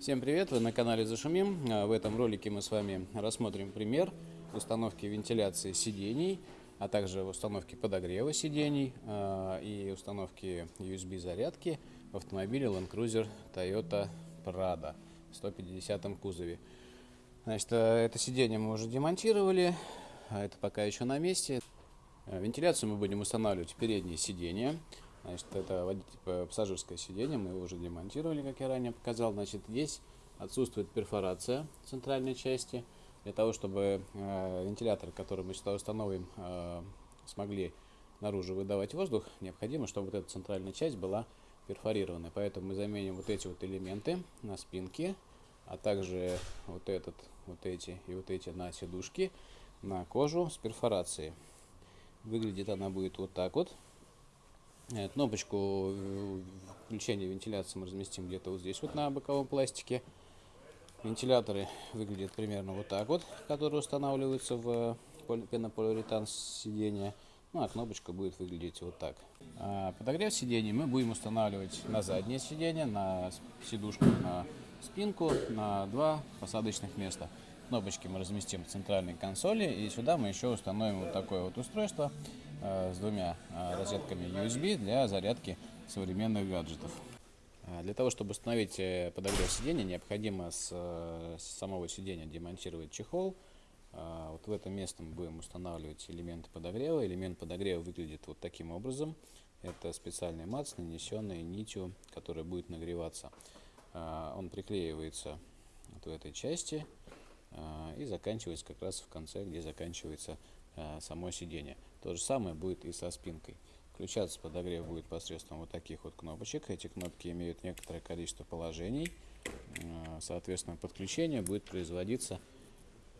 Всем привет, вы на канале Зашумим. А, В этом ролике мы с вами рассмотрим пример установки вентиляции сидений, а также установки подогрева сидений а, и установки USB зарядки в автомобиле Land Cruiser Toyota Prado в 150 кузове. Значит, а, это сиденье мы уже демонтировали, а это пока еще на месте. Вентиляцию мы будем устанавливать в передние сиденья. Значит, это водитель, пассажирское сиденье, мы его уже демонтировали, как я ранее показал. Значит, здесь отсутствует перфорация центральной части. Для того, чтобы э, вентиляторы, которые мы сюда установим, э, смогли наружу выдавать воздух, необходимо, чтобы вот эта центральная часть была перфорирована. Поэтому мы заменим вот эти вот элементы на спинке, а также вот этот, вот эти и вот эти на сидушки на кожу с перфорацией. Выглядит она будет вот так вот. Э, Кнопочку э, включения вентиляции мы разместим где-то вот здесь вот на боковом пластике. Вентиляторы выглядят примерно вот так вот, которые устанавливаются в поль- пенополиуретан сидения. Ну а кнопочка будет выглядеть вот так. А подогрев сидений мы будем устанавливать на заднее сиденье, на сидушку, на спинку, на два посадочных места. Кнопочки мы разместим в центральной консоли и сюда мы еще установим вот такое вот устройство э, с двумя э, розетками USB для зарядки современных гаджетов. А Для того, чтобы установить э, подогрев сидения, необходимо с, э, с самого сидения демонтировать чехол. Вот в это место мы будем устанавливать элементы подогрева. Элемент подогрева выглядит вот таким образом. Это специальный мат, нанесенный нитью, которая будет нагреваться. Он приклеивается вот в этой части и заканчивается как раз в конце, где заканчивается а, само сиденье. То же самое будет и со спинкой. Включаться подогрев будет посредством вот таких вот кнопочек. Эти кнопки имеют некоторое количество положений. А, Соответственно, подключение будет производиться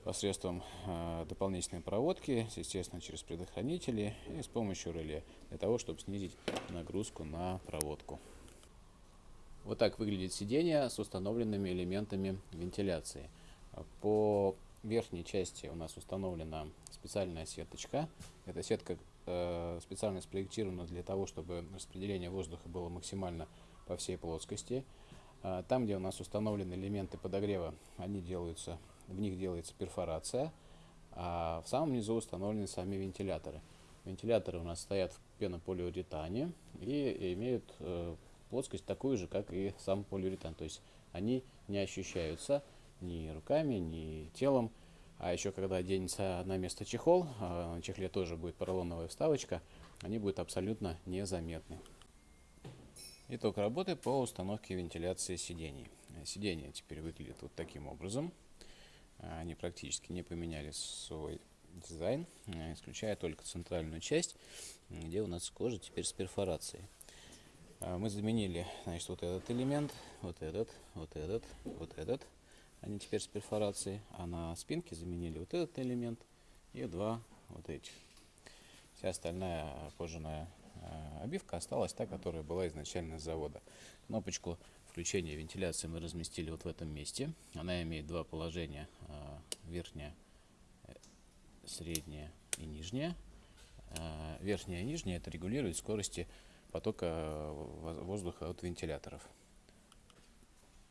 посредством дополнительной проводки, естественно, через предохранители и с помощью реле, для того, чтобы снизить нагрузку на проводку. Вот так выглядит сиденье с установленными элементами вентиляции. По верхней части у нас установлена специальная сеточка. Эта сетка э, специально спроектирована для того, чтобы распределение воздуха было максимально по всей плоскости. А, Там, где у нас установлены элементы подогрева, они делаются, в них делается перфорация, а в самом низу установлены сами вентиляторы. Вентиляторы у нас стоят в пенополиуретане и имеют э, плоскость такую же, как и сам полиуретан. То есть они не ощущаются ни руками, ни телом. А еще когда оденется на место чехол, а на чехле тоже будет поролоновая вставочка, они будут абсолютно незаметны. Итог работы по установке вентиляции сидений. Сиденья теперь выглядят вот таким образом. Они практически не поменяли свой дизайн, исключая только центральную часть, где у нас кожа теперь с перфорацией. А, Мы заменили значит, вот этот элемент, вот этот, вот этот, вот этот. Они теперь с перфорацией. А на спинке заменили вот этот элемент и два вот этих. Вся остальная кожаная э, обивка осталась та, которая была изначально с завода. Кнопочку включения вентиляции мы разместили вот в этом месте. Она имеет два положения, э, верхнее, э, среднее и нижнее. Э, Верхнее и нижнее это регулирует скорости потока воз- воздуха от вентиляторов.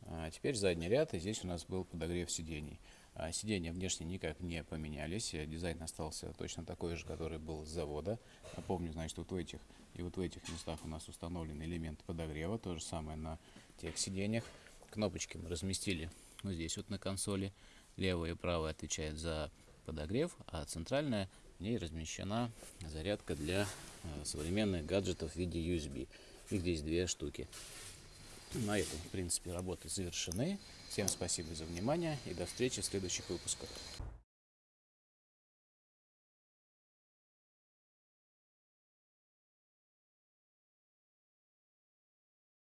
А теперь задний ряд, и здесь у нас был подогрев сидений. А Сиденья внешне никак не поменялись, дизайн остался точно такой же, который был с завода. Напомню, значит, вот в этих и вот в этих местах у нас установлены элементы подогрева, то же самое на тех сиденьях. Кнопочки мы разместили вот здесь вот на консоли. Левая и правая отвечает за подогрев, а центральная в ней размещена зарядка для э, современных гаджетов в виде USB. Их здесь две штуки. На этом, в принципе, работы завершены. Всем спасибо за внимание и до встречи в следующих выпусках.